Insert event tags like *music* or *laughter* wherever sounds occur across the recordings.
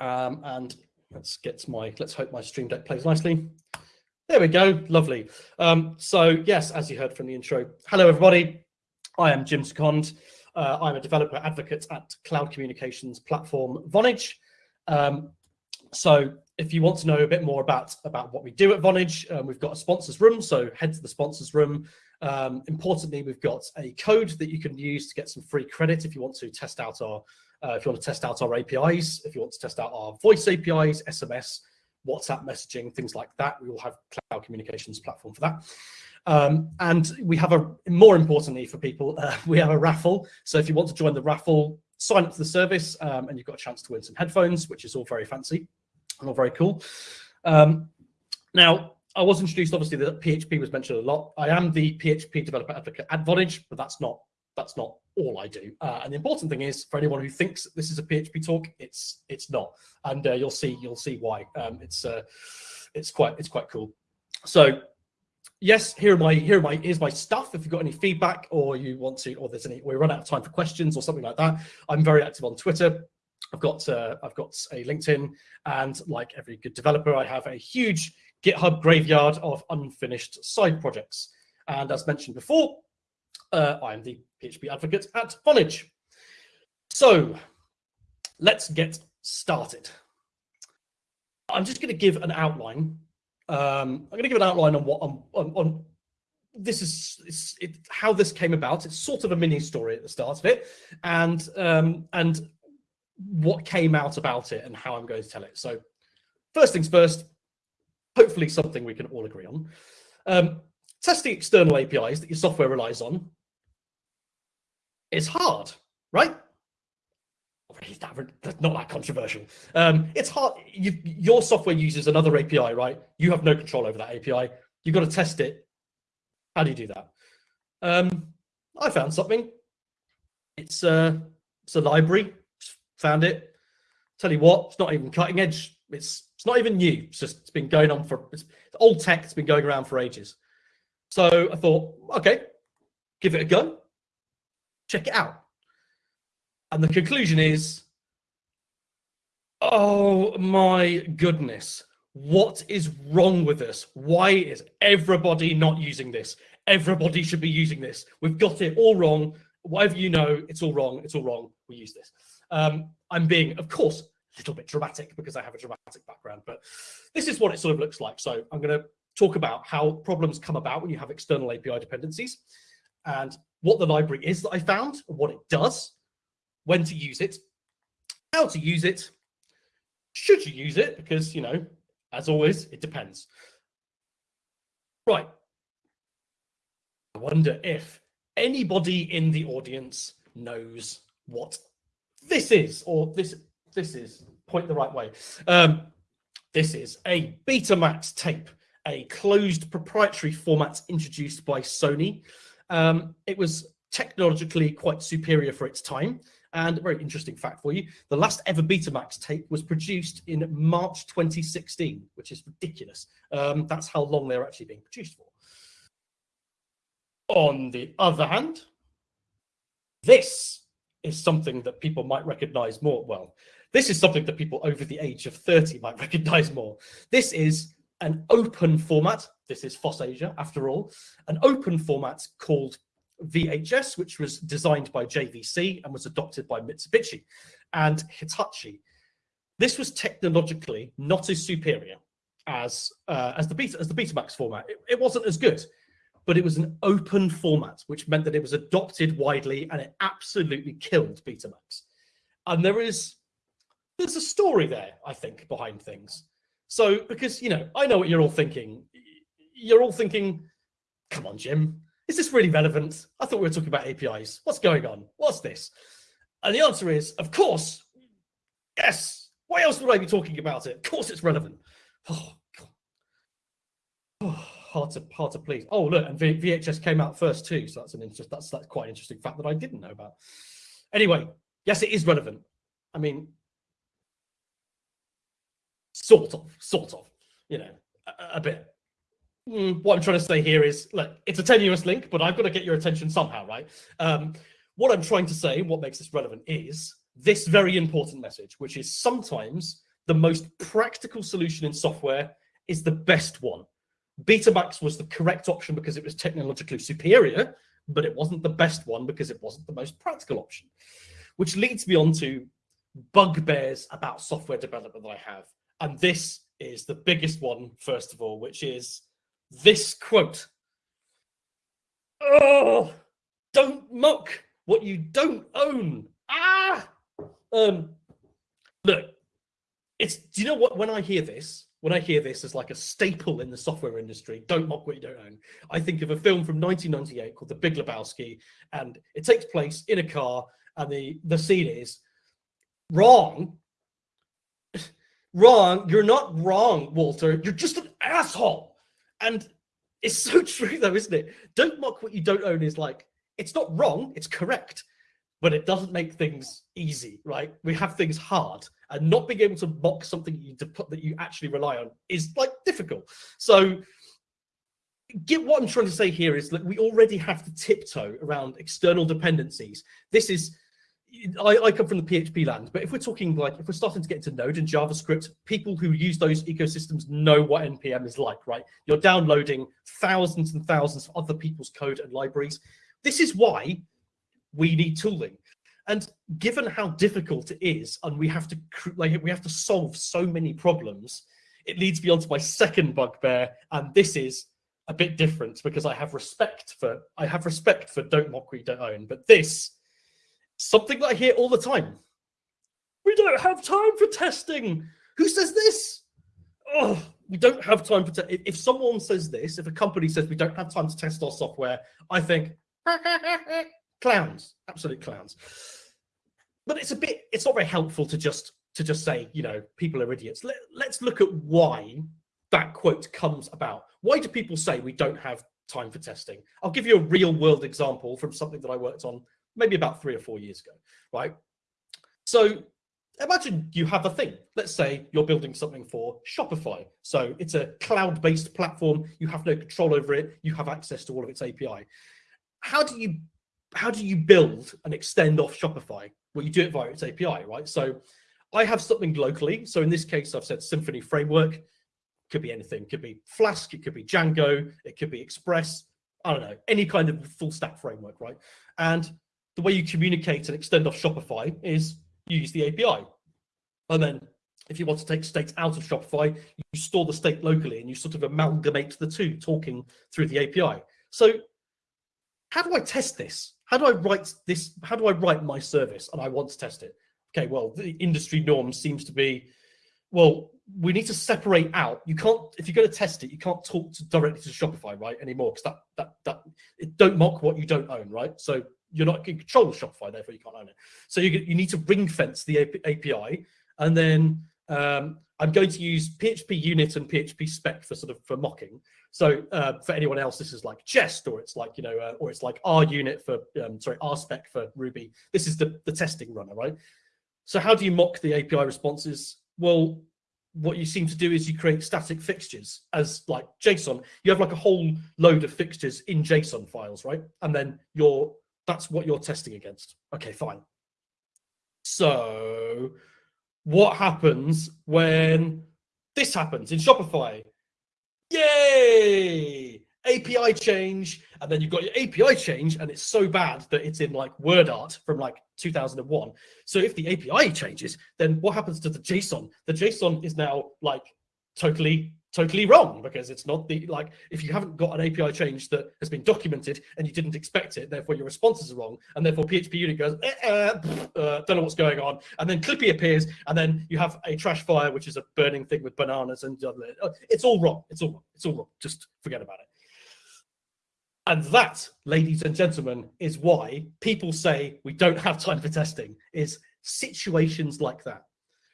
Um, and let's get my, let's hope my stream deck plays nicely. There we go, lovely. Um, so yes, as you heard from the intro, hello everybody. I am Jim Seconde. Uh, I'm a developer advocate at cloud communications platform Vonage. Um, so if you want to know a bit more about, about what we do at Vonage, um, we've got a sponsors room, so head to the sponsors room. Um, importantly, we've got a code that you can use to get some free credit if you want to test out our uh, if you want to test out our APIs, if you want to test out our voice APIs, SMS, WhatsApp messaging, things like that. We will have cloud communications platform for that. Um, and we have a, more importantly for people, *laughs* uh, we have a raffle. So if you want to join the raffle, sign up to the service um, and you've got a chance to win some headphones, which is all very fancy and all very cool. Um, now, I was introduced, obviously, that PHP was mentioned a lot. I am the PHP developer advocate at Vonage, but that's not that's not all I do. Uh, and the important thing is, for anyone who thinks this is a PHP talk, it's it's not, and uh, you'll see you'll see why. Um, it's uh, it's quite it's quite cool. So yes, here are my here are my here's my stuff. If you've got any feedback or you want to, or there's any we run out of time for questions or something like that, I'm very active on Twitter. I've got uh, I've got a LinkedIn, and like every good developer, I have a huge GitHub graveyard of unfinished side projects. And as mentioned before, uh, I'm the PHP advocate at Vonage. So let's get started. I'm just going to give an outline. Um, I'm going to give an outline on what on, on, on this is it, how this came about. It's sort of a mini story at the start of it, and um, and what came out about it and how I'm going to tell it. So first things first, hopefully something we can all agree on. Um, testing external APIs that your software relies on is hard, right? That's not that controversial. Um, it's hard. You, your software uses another API, right? You have no control over that API. You've got to test it. How do you do that? Um, I found something. It's, uh, it's a library. Found it. Tell you what, it's not even cutting edge. It's it's not even new. It's just it's been going on for it's, it's old tech. It's been going around for ages. So I thought, okay, give it a go check it out. And the conclusion is, oh my goodness, what is wrong with us? Why is everybody not using this? Everybody should be using this. We've got it all wrong. Whatever you know, it's all wrong. It's all wrong. We use this. Um, I'm being, of course, a little bit dramatic because I have a dramatic background, but this is what it sort of looks like. So I'm going to talk about how problems come about when you have external API dependencies and what the library is that I found, what it does, when to use it, how to use it, should you use it? Because, you know, as always, it depends. Right. I wonder if anybody in the audience knows what this is, or this this is, point the right way. Um, this is a Betamax tape, a closed proprietary format introduced by Sony. Um, it was technologically quite superior for its time. And a very interesting fact for you, the last ever Betamax tape was produced in March 2016, which is ridiculous. Um, that's how long they're actually being produced for. On the other hand, this is something that people might recognize more. Well, this is something that people over the age of 30 might *laughs* recognize more. This is an open format. This is FOSSASIA, after all, an open format called VHS, which was designed by JVC and was adopted by Mitsubishi and Hitachi. This was technologically not as superior as uh, as the Beta as the Betamax format. It, it wasn't as good, but it was an open format, which meant that it was adopted widely and it absolutely killed Betamax. And there is there's a story there, I think, behind things. So, because, you know, I know what you're all thinking. You're all thinking, come on, Jim, is this really relevant? I thought we were talking about APIs. What's going on? What's this? And the answer is, of course, yes. Why else would I be talking about it? Of course it's relevant. Oh, God. Oh, hard to hard to please. Oh, look, and v VHS came out first too. So that's an interest. That's that's quite an interesting fact that I didn't know about. Anyway, yes, it is relevant. I mean, sort of, sort of, you know, a, a bit. Mm, what I'm trying to say here is, look, it's a tenuous link, but I've got to get your attention somehow, right? Um, what I'm trying to say, what makes this relevant is this very important message, which is sometimes the most practical solution in software is the best one. Betamax was the correct option because it was technologically superior, but it wasn't the best one because it wasn't the most practical option. Which leads me on to bugbears about software development that I have. And this is the biggest one, first of all, which is this quote. Oh, don't mock what you don't own. Ah! Um, look, it's, do you know what, when I hear this, when I hear this as like a staple in the software industry, don't mock what you don't own. I think of a film from 1998 called The Big Lebowski, and it takes place in a car, and the the scene is wrong. Wrong. You're not wrong, Walter. You're just an asshole. And it's so *laughs* true, though, isn't it? Don't mock what you don't own is like it's not wrong. It's correct but it doesn't make things easy, right? We have things hard, and not being able to mock something you that you actually rely on is like difficult. So, get what I'm trying to say here is that we already have to tiptoe around external dependencies. This is. I, I come from the PHP land, but if we're talking like if we're starting to get into Node and JavaScript, people who use those ecosystems know what npm is like, right? You're downloading thousands and thousands of other people's code and libraries. This is why we need tooling. And given how difficult it is, and we have to like we have to solve so many problems, it leads me on to my second bugbear, and this is a bit different because I have respect for I have respect for don't mock we don't own. But this something that I hear all the time. We don't have time for testing. Who says this? Oh, we don't have time for te- if someone says this, if a company says we don't have time to test our software, I think *laughs* clowns, absolute clowns. But it's a bit, it's not very helpful to just to just say, you know, people are idiots. Let, let's look at why that quote comes about. Why do people say we don't have time for testing? I'll give you a real world example from something that I worked on maybe about three or four years ago, right? So imagine you have a thing. Let's say you're building something for Shopify. So it's a cloud-based platform. You have no control over it. You have access to all of its API. How do you how do you build and extend off Shopify? Well, you do it via its API, right? So I have something locally. So in this case, I've said Symfony framework. Could be anything. Could be Flask. It could be Django. It could be Express. I don't know. Any kind of full stack framework, right? And the way you communicate and extend off Shopify is you use the API. And then if you want to take state out of Shopify, you store the state locally and you sort of amalgamate the two talking through the API. So how do I test this? how do I write this? How do I write my service? And I want to test it. Okay, well, the industry norm seems to be, well, we need to separate out. You can't, if you're going to test it, you can't talk to, directly to Shopify, right, anymore, because that that that it don't mock what you don't own, right? So you're not in control of Shopify, therefore you can't own it. So you you need to ring fence the API, and then um, I'm going to use PHPUnit and PHP spec for sort of for mocking. So uh, for anyone else, this is like jest, or it's like you know, uh, or it's like R unit for um, sorry RSpec for Ruby. This is the the testing runner, right? So how do you mock the API responses? Well, what you seem to do is you create static fixtures as like JSON. You have like a whole load of fixtures in JSON files, right? And then you're that's what you're testing against. Okay, fine. So what happens when this happens in Shopify? Yay! API change, and then you've got your API change, and it's so bad that it's in like word art from like 2001. So if the API changes, then what happens to the JSON? The JSON is now like totally totally wrong because it's not the like if you haven't got an API change that has been documented and you didn't expect it, therefore your responses are wrong, and therefore PHPUnit goes, eh, eh, uh, don't know what's going on, and then Clippy appears, and then you have a trash fire, which is a burning thing with bananas, and uh, it's all wrong. It's all wrong. It's all wrong. Just forget about it. And that, ladies and gentlemen, is why people say we don't have time for testing. Is situations like that.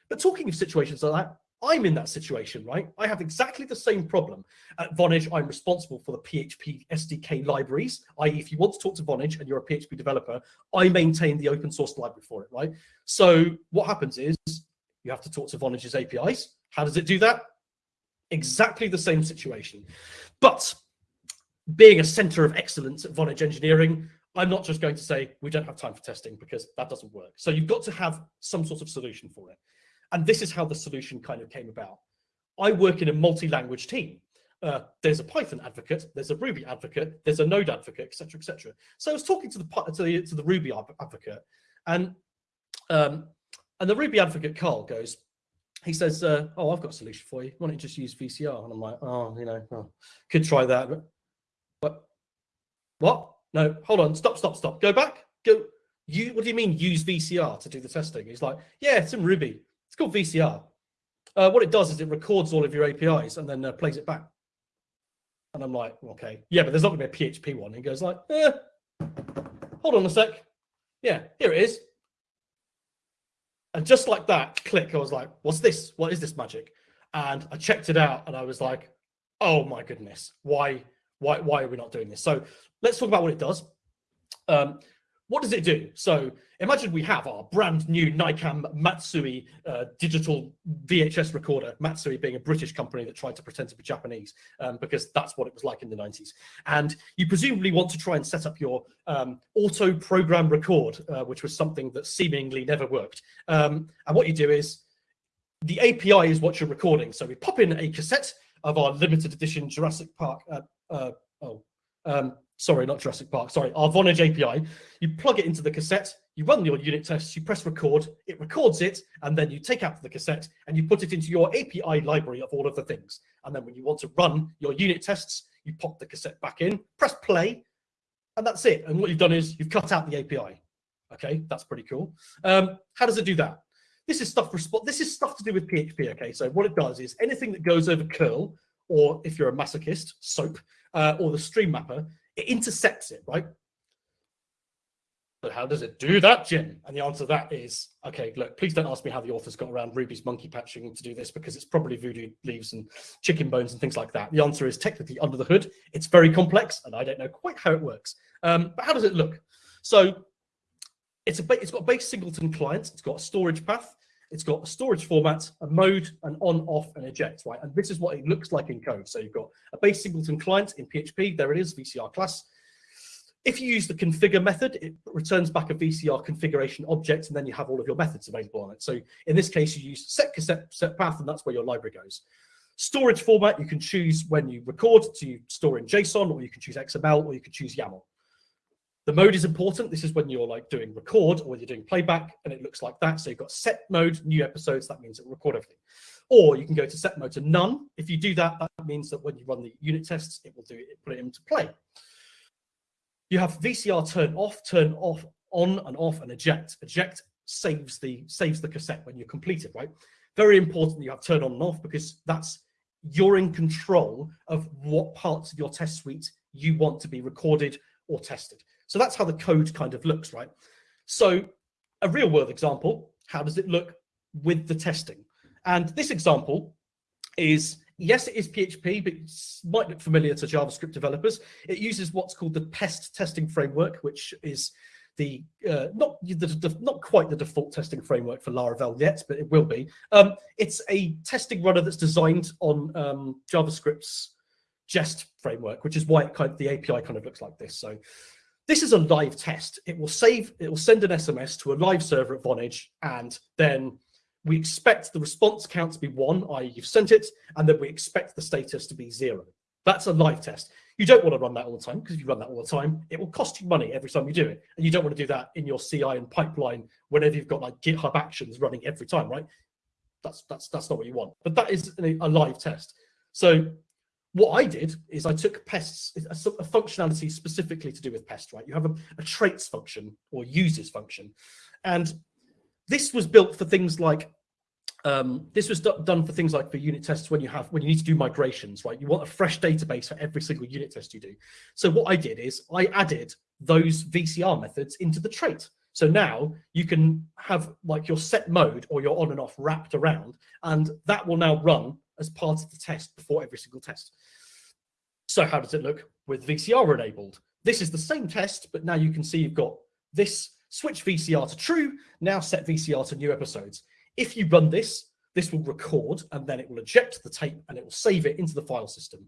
But talking of situations like that, I'm in that situation, right? I have exactly the same problem. At Vonage, I'm responsible for the PHP SDK libraries, i.e. if you want to talk to Vonage and you're a PHP developer, I maintain the open source library for it, right? So what happens is you have to talk to Vonage's APIs. How does it do that? Exactly the same situation. But being a center of excellence at Vonage engineering, I'm not just going to say we don't have time for testing because that doesn't work. So you've got to have some sort of solution for it. And this is how the solution kind of came about. I work in a multi-language team. Uh, there's a Python advocate, there's a Ruby advocate, there's a Node advocate, etc., etc. So I was talking to the to the, to the Ruby advocate, and um, and the Ruby advocate Carl goes, he says, uh, "Oh, I've got a solution for you. Why don't you just use VCR?" And I'm like, "Oh, you know, oh, could try that." But what? What? No, hold on. Stop. Stop. Stop. Go back. Go. You. What do you mean? Use VCR to do the testing? He's like, "Yeah, it's in Ruby. It's called VCR. Uh, what it does is it records all of your APIs and then uh, plays it back." And I'm like, "Okay, yeah, but there's not going to be a PHP one." He goes like, "Yeah, hold on a sec. Yeah, here it is." And just like that, click, I was like, what's this? What is this magic? And I checked it out and I was like, oh my goodness, why, why, why are we not doing this? So let's talk about what it does. Um, what does it do? So imagine we have our brand new Nikon Matsui uh, digital VHS recorder, Matsui being a British company that tried to pretend to be Japanese um, because that's what it was like in the 90s. And you presumably want to try and set up your um, auto program record, uh, which was something that seemingly never worked. Um, and what you do is the API is what you're recording. So we pop in a cassette of our limited edition Jurassic Park. Uh, uh oh, um, sorry, not Jurassic Park, sorry, our Vonage API. You plug it into the cassette, you run your unit tests, you press record, it records it, and then you take out the cassette and you put it into your API library of all of the things. And then when you want to run your unit tests, you pop the cassette back in, press play, and that's it. And what you've done is you've cut out the API. Okay, that's pretty cool. Um, how does it do that? This is stuff this is stuff to do with PHP. Okay, so what it does is anything that goes over curl, or if you're a masochist, SOAP, uh, or the stream wrapper, it intercepts it, right? But how does it do that, Jim? And the answer to that is, okay, look, please don't ask me how the authors got around Ruby's monkey patching to do this because it's probably voodoo leaves and chicken bones and things like that. The answer is technically under the hood. It's very complex and I don't know quite how it works. Um, but how does it look? So it's, a, it's got base singleton client. It's got a storage path. It's got a storage format, a mode, an on, off, and eject, right? And this is what it looks like in code. So you've got a base singleton client in PHP. There it is, VCR class. If you use the configure method, it returns back a VCR configuration object, and then you have all of your methods available on it. So in this case, you use set cassette set path, and that's where your library goes. Storage format, you can choose when you record to store in JSON, or you can choose XML, or you can choose YAML. The mode is important. This is when you're like doing record or when you're doing playback and it looks like that. So you've got set mode, new episodes. That means it will record everything. Or you can go to set mode to none. If you do that, that means that when you run the unit tests, it will do it, put it into play. You have VCR turn off, turn off, on and off, and eject. Eject saves the saves the cassette when you're completed, right? Very important you have turn on and off because that's you're in control of what parts of your test suite you want to be recorded or tested. So that's how the code kind of looks, right? So a real world example, how does it look with the testing? And this example is, yes, it is PHP, but it might look familiar to JavaScript developers. It uses what's called the PEST testing framework, which is the uh, not the, the, not quite the default testing framework for Laravel yet, but it will be. Um, it's a testing runner that's designed on um, JavaScript's Jest framework, which is why kind of, the API kind of looks like this. So this is a live test. It will save, it will send an SMS to a live server at Vonage, and then we expect the response count to be one, i.e. you've sent it, and then we expect the status to be zero. That's a live test. You don't want to run that all the time, because if you run that all the time, it will cost you money every time you do it. And you don't want to do that in your CI and pipeline whenever you've got like GitHub actions running every time, right? That's that's that's not what you want. But that is a, live test. So what I did is I took pests, a, a, functionality specifically to do with pest, right? You have a, a traits function or uses function. And this was built for things like, um, this was done for things like for unit tests when you have, when you need to do migrations, right? You want a fresh database for every single unit test you do. So what I did is I added those VCR methods into the trait. So now you can have like your set mode or your on and off wrapped around, and that will now run as part of the test before every single test. So how does it look with VCR enabled? This is the same test, but now you can see you've got this switch VCR to true, now set VCR to new episodes. If you run this, this will record and then it will eject the tape and it will save it into the file system.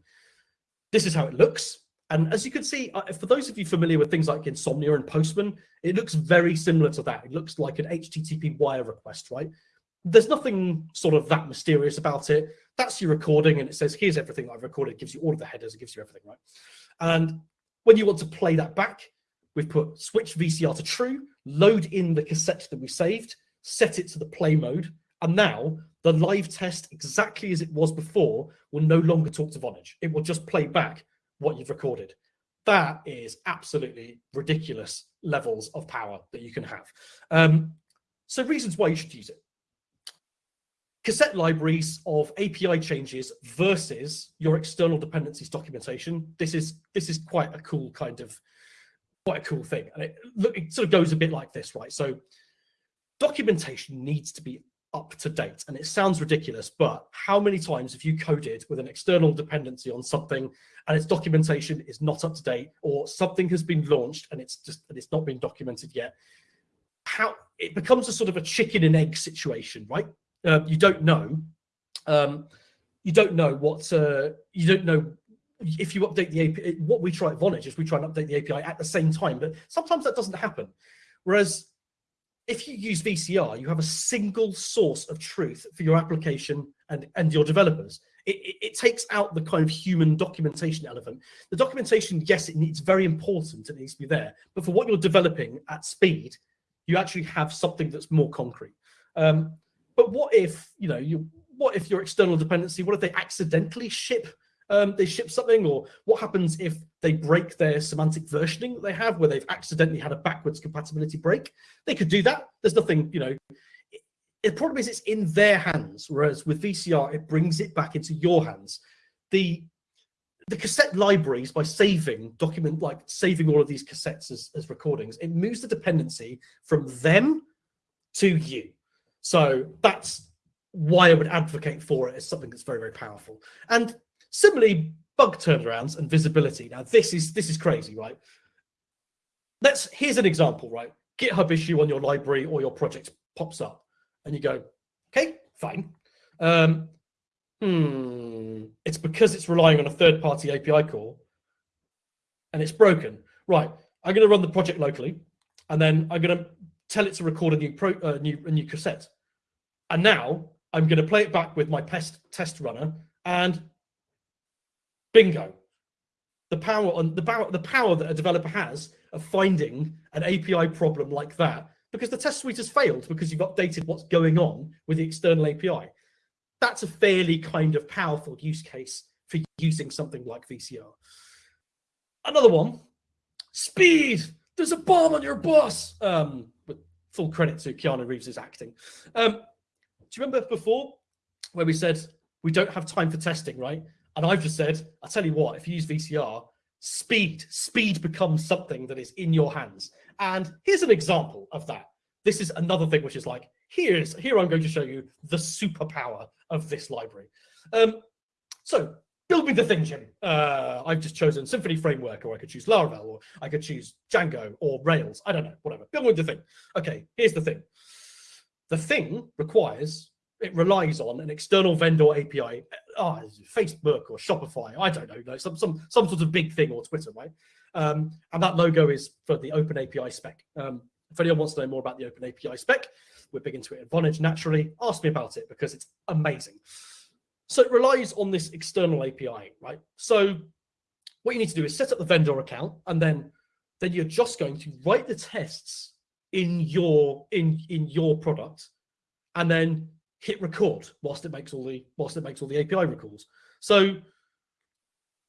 This is how it looks. And as you can see, for those of you familiar with things like Insomnia and Postman, it looks very similar to that. It looks like an HTTP wire request, right? there's nothing sort of that mysterious about it. That's your recording, and it says, here's everything I've recorded. It gives you all of the headers, it gives you everything, right? And when you want to play that back, we've put switch VCR to true, load in the cassette that we saved, set it to the play mode, and now the live test, exactly as it was before, will no longer talk to Vonage. It will just play back what you've recorded. That is absolutely ridiculous levels of power that you can have. Um, so reasons why you should use it. Cassette libraries of API changes versus your external dependencies documentation. This is this is quite a cool kind of quite a cool thing. And it, it sort of goes a bit like this, right? So documentation needs to be up to date. And it sounds ridiculous, but how many times have you coded with an external dependency on something and its documentation is not up to date or something has been launched and it's just and it's not been documented yet? How it becomes a sort of a chicken and egg situation, right? Uh, you don't know. Um, you don't know what uh, you don't know if you update the API. What we try at Vonage is we try and update the API at the same time, but sometimes that doesn't happen. Whereas if you use VCR, you have a single source of truth for your application and, and your developers. It, it, it, takes out the kind of human documentation element. The documentation, yes, it needs very important, it needs to be there, but for what you're developing at speed, you actually have something that's more concrete. Um, but what if, you know, you what if your external dependency, what if they accidentally ship um, they ship something, or what happens if they break their semantic versioning that they have, where they've accidentally had a backwards compatibility break. They could do that. There's nothing, you know. The problem is it's in their hands, whereas with VCR, it brings it back into your hands. The the cassette libraries, by saving document, like saving all of these cassettes as, as recordings, it moves the dependency from them to you. So that's why I would advocate for it as something that's very, very powerful. And Similarly, bug turnarounds and visibility. Now, this is this is crazy, right? Let's here's an example, right? GitHub issue on your library or your project pops up, and you go, okay, fine. Um, hmm, it's because it's relying on a third-party API call, and it's broken. Right, I'm going to run the project locally, and then I'm going to tell it to record a new pro, uh, new a new cassette, and now I'm going to play it back with my test test runner, and Bingo. The power on the power the power that a developer has of finding an API problem like that because the test suite has failed because you've updated what's going on with the external API. That's a fairly kind of powerful use case for using something like VCR. Another one, speed. There's a bomb on your bus. Um, with full credit to Keanu Reeves' acting. Um, do you remember before where we said we don't have time for testing, right? And I've just said, I'll tell you what, if you use VCR, speed, speed becomes something that is in your hands. And here's an example of that. This is another thing which is like, here's here I'm going to show you the superpower of this library. Um, so build me the thing, Jim. Uh, I've just chosen Symfony Framework, or I could choose Laravel, or I could choose Django or Rails. I don't know, whatever. Build me the thing. Okay, here's the thing. The thing requires it relies on an external vendor API, oh, Facebook or Shopify, I don't know, some some some sort of big thing or Twitter, right? Um, and that logo is for the Open API spec. Um, if anyone wants to know more about the Open API spec, we're big into it at Vonage naturally. Ask me about it because it's amazing. So it relies on this external API, right? So what you need to do is set up the vendor account, and then then you're just going to write the tests in your in in your product, and then hit record whilst it makes all the whilst it makes all the API recalls. So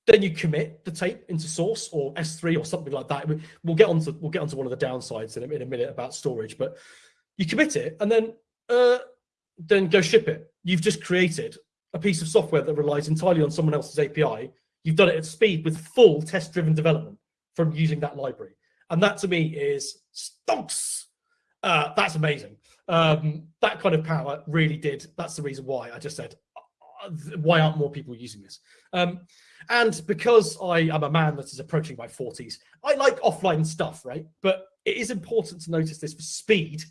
then you commit the tape into source or S3 or something like that. We'll get onto we'll get onto one of the downsides in a, in a minute about storage, but you commit it and then uh, then go ship it. You've just created a piece of software that relies entirely on someone else's API. You've done it at speed with full test-driven development from using that library, and that to me is stonks. Uh, that's amazing um, that kind of power really did. That's the reason why I just said, uh, why aren't more people using this? Um, and because I am a man that is approaching my 40s, I like offline stuff, right? But it is important to notice this for speed.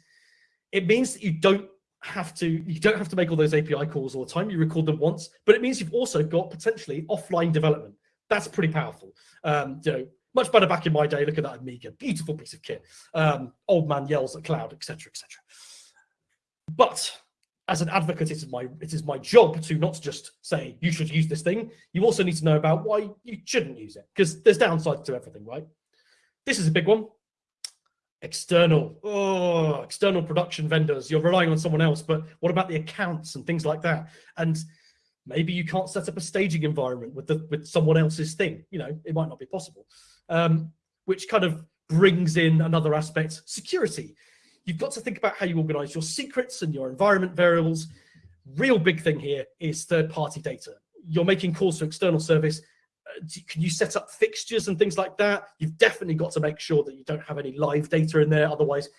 It means that you don't have to you don't have to make all those API calls all the time. You record them once, but it means you've also got potentially offline development. That's pretty powerful. Um, you know, much better back in my day. Look at that Amiga, beautiful piece of kit. Um, old man yells at cloud, etc., etc. But as an advocate, it is my it is my job to not just say you should use this thing. You also need to know about why you shouldn't use it because there's downsides to everything, right? This is a big one. External, oh, external production vendors. You're relying on someone else, but what about the accounts and things like that? And maybe you can't set up a staging environment with the with someone else's thing. You know, it might not be possible. Um, which kind of brings in another aspect, security you've got to think about how you organize your secrets and your environment variables. Real big thing here is third party data. You're making calls to external service. Uh, can you set up fixtures and things like that? You've definitely got to make sure that you don't have any live data in there. Otherwise,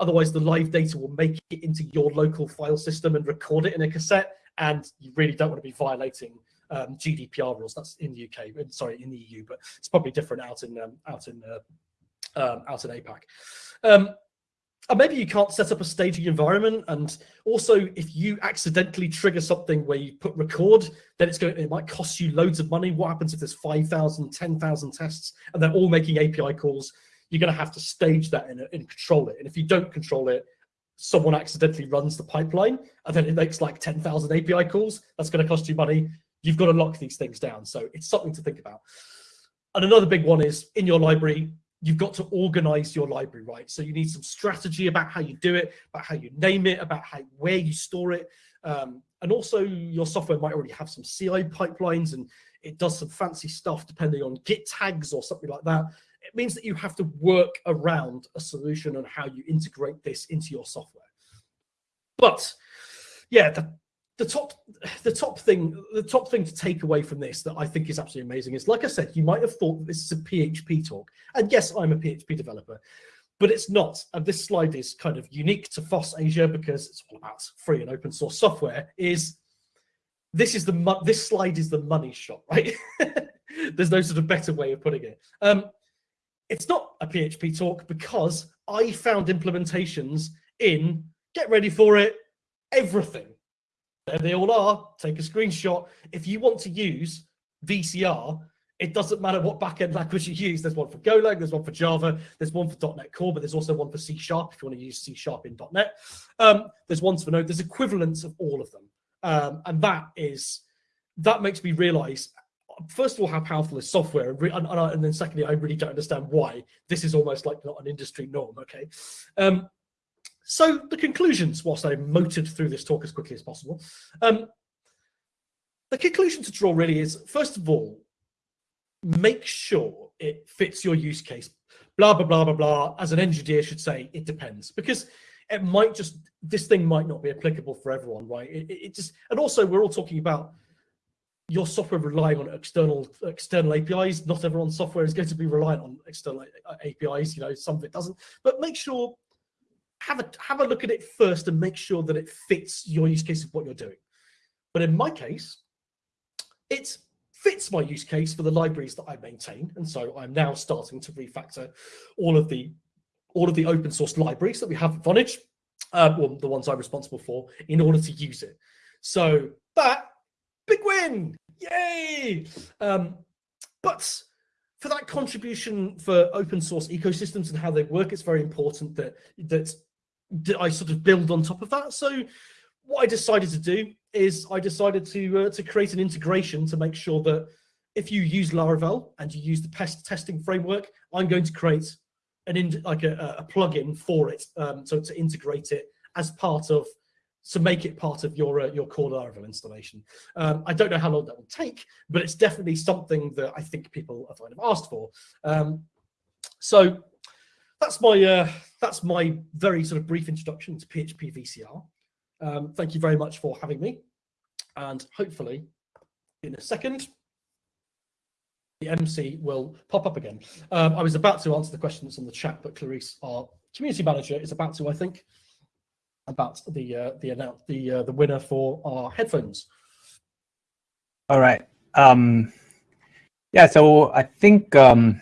otherwise the live data will make it into your local file system and record it in a cassette. And you really don't want to be violating um, GDPR rules. That's in the UK, sorry, in the EU, but it's probably different out in um, out in uh, um, out in APAC. And maybe you can't set up a staging environment. And also, if you accidentally trigger something where you put record, then it's going it might cost you loads of money. What happens if there's 5,000, 10,000 tests and they're all making API calls? You're going to have to stage that and, and control it. And if you don't control it, someone accidentally runs the pipeline and then it makes like 10,000 API calls. That's going to cost you money. You've got to lock these things down. So it's something to think about. And another big one is in your library, you've got to organize your library right? So you need some strategy about how you do it about how you name it about how where you store it. Um, and also your software might already have some ci pipelines and it does some fancy stuff depending on git tags or something like that. It means that you have to work around a solution on how you integrate this into your software. But yeah the, the top the top thing the top thing to take away from this that I think is absolutely amazing is like I said you might have thought this is a PHP talk and yes I'm a PHP developer but it's not. And this slide is kind of unique to FOSSASIA because it's all about free and open source software is this is the this slide is the money shot right? *laughs* There's no sort of better way of putting it. Um it's not a PHP talk because I found implementations in get ready for it everything they all are. Take a screenshot. If you want to use VCR, it doesn't matter what backend language you use. There's one for Golang, there's one for Java, there's one for .NET Core, but there's also one for C Sharp if you want to use C Sharp in .NET. Um, there's ones for Node. There's equivalents of all of them, um, and that is that makes me realize first of all how powerful is software, and, and, and, then secondly, I really don't understand why this is almost like not an industry norm. Okay, um, so the conclusions, whilst I motored through this talk as quickly as possible, um, the conclusion to draw really is, first of all, make sure it fits your use case. Blah, blah, blah, blah, blah. As an engineer should say, it depends. Because it might just, this thing might not be applicable for everyone, right? It, it just, and also we're all talking about your software relying on external external APIs. Not everyone's software is going to be reliant on external APIs. You know, some of it doesn't. But make sure have a have a look at it first and make sure that it fits your use case of what you're doing. But in my case, it fits my use case for the libraries that I maintain, and so I'm now starting to refactor all of the all of the open source libraries that we have at Vonage, uh, well, the ones I'm responsible for, in order to use it. So that big win, yay! Um, but for that contribution for open source ecosystems and how they work, it's very important that that I sort of build on top of that. So what I decided to do is I decided to uh, to create an integration to make sure that if you use Laravel and you use the pest testing framework, I'm going to create an in, like a, a plugin for it, um, so to integrate it as part of to make it part of your uh, your core Laravel installation. Um, I don't know how long that will take, but it's definitely something that I think people have kind of asked for. Um, so that's my uh, that's my very sort of brief introduction to PHP VCR. Um, thank you very much for having me, and hopefully, in a second, the MC will pop up again. Um, I was about to answer the questions on the chat, but Clarice, our community manager, is about to, I think, about the uh, the announce the uh, the winner for our headphones. All right. Um, yeah. So I think. Um,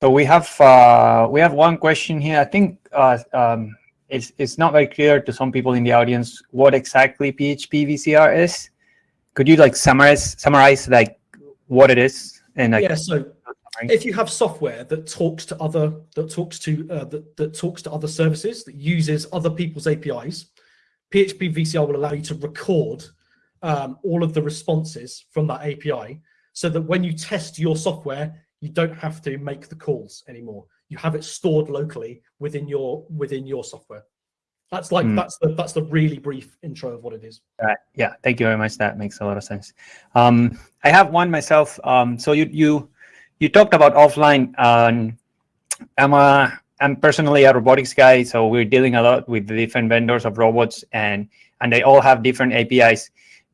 so we have uh, we have one question here. I think uh, um, it's it's not very clear to some people in the audience what exactly PHP VCR is. Could you like summarize summarize like what it is? And like, yeah, so if you have software that talks to other that talks to uh, that, that talks to other services that uses other people's APIs, PHP VCR will allow you to record um, all of the responses from that API so that when you test your software, you don't have to make the calls anymore. You have it stored locally within your within your software. That's like Mm. that's the that's the really brief intro of what it is. Right. Yeah. Thank you very much. That makes a lot of sense. Um, I have one myself. Um, so you you you talked about offline. Um, I'm a I'm personally a robotics guy, so we're dealing a lot with the different vendors of robots, and and they all have different APIs.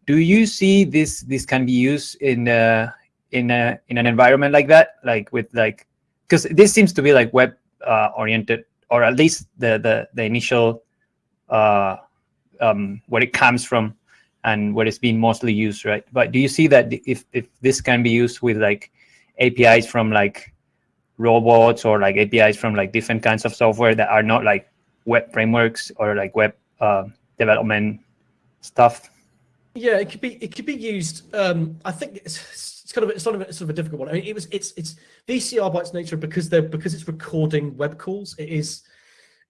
Do you see this this can be used in uh, in a in an environment like that, like with like because this seems to be like web uh, oriented, or at least the the the initial uh, um, where it comes from and where it's being mostly used, right? But do you see that if if this can be used with like APIs from like robots or like APIs from like different kinds of software that are not like web frameworks or like web uh, development stuff? Yeah, it could be it could be used. Um, I think it's, it's kind of it's sort of a, sort of a difficult one. I mean, it was it's it's VCR by its nature because they're because it's recording web calls. It is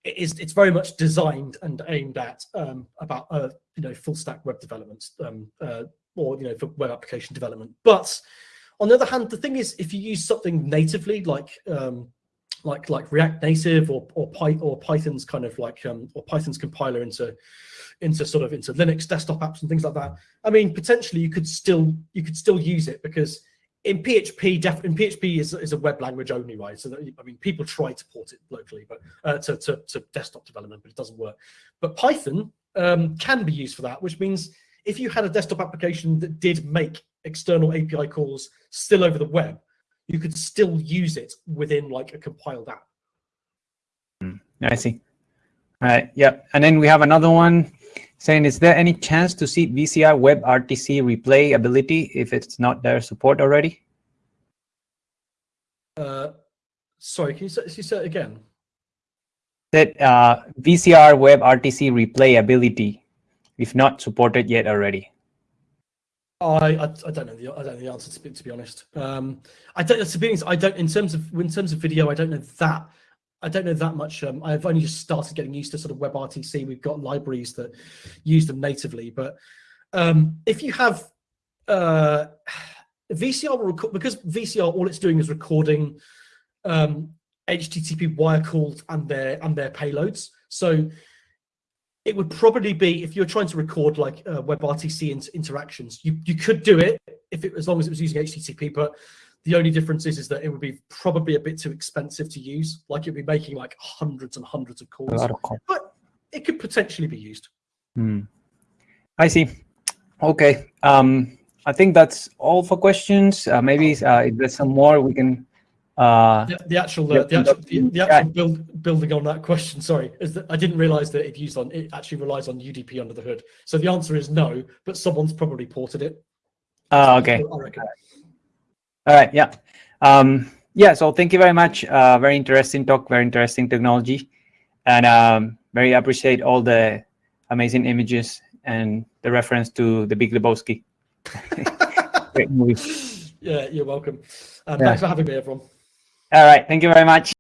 it is it's very much designed and aimed at um, about uh, you know full stack web development um, uh, or you know for web application development. But on the other hand, the thing is, if you use something natively like um, like like React Native or or, Py, or Python's kind of like um, or Python's compiler into into sort of into Linux desktop apps and things like that. I mean, potentially you could still you could still use it because in PHP, def, in PHP is, is a web language only, right? So that, I mean, people try to port it locally, but uh, to, to to desktop development, but it doesn't work. But Python um, can be used for that, which means if you had a desktop application that did make external API calls still over the web, you could still use it within like a compiled app. I see. All right. Yep. And then we have another one saying, is there any chance to see VCR WebRTC replay ability if it's not there support already? Uh, sorry, can you say, say it again? That uh, VCR WebRTC replay ability, if not supported yet already. I, I I don't know the I don't know the answer to be, to be honest. Um, I don't to be honest. I don't in terms of in terms of video. I don't know that. I don't know that much. Um, I've only just started getting used to sort of WebRTC. We've got libraries that use them natively, but um, if you have uh, VCR will because VCR all it's doing is recording um, HTTP wire calls and their and their payloads. So it would probably be if you're trying to record like uh, WebRTC in interactions, you you could do it if it as long as it was using HTTP, but the only difference is is that it would be probably a bit too expensive to use. Like it'd be making like hundreds and hundreds of calls, of call. but it could potentially be used. Hmm. I see. Okay. Um, I think that's all for questions. Uh, maybe uh, if there's some more, we can. Uh, The, the actual, uh, the actual, the, the actual build, building on that question. Sorry, is that I didn't realize that it used on it actually relies on UDP under the hood. So the answer is no, but someone's probably ported it. uh, okay. I reckon. All right. Yeah. Um, yeah. So thank you very much. Uh, very interesting talk. Very interesting technology, and um, very appreciate all the amazing images and the reference to the Big Lebowski. *laughs* Great movie. Yeah, you're welcome. Um, Yeah. Thanks for having me, everyone. All right. Thank you very much.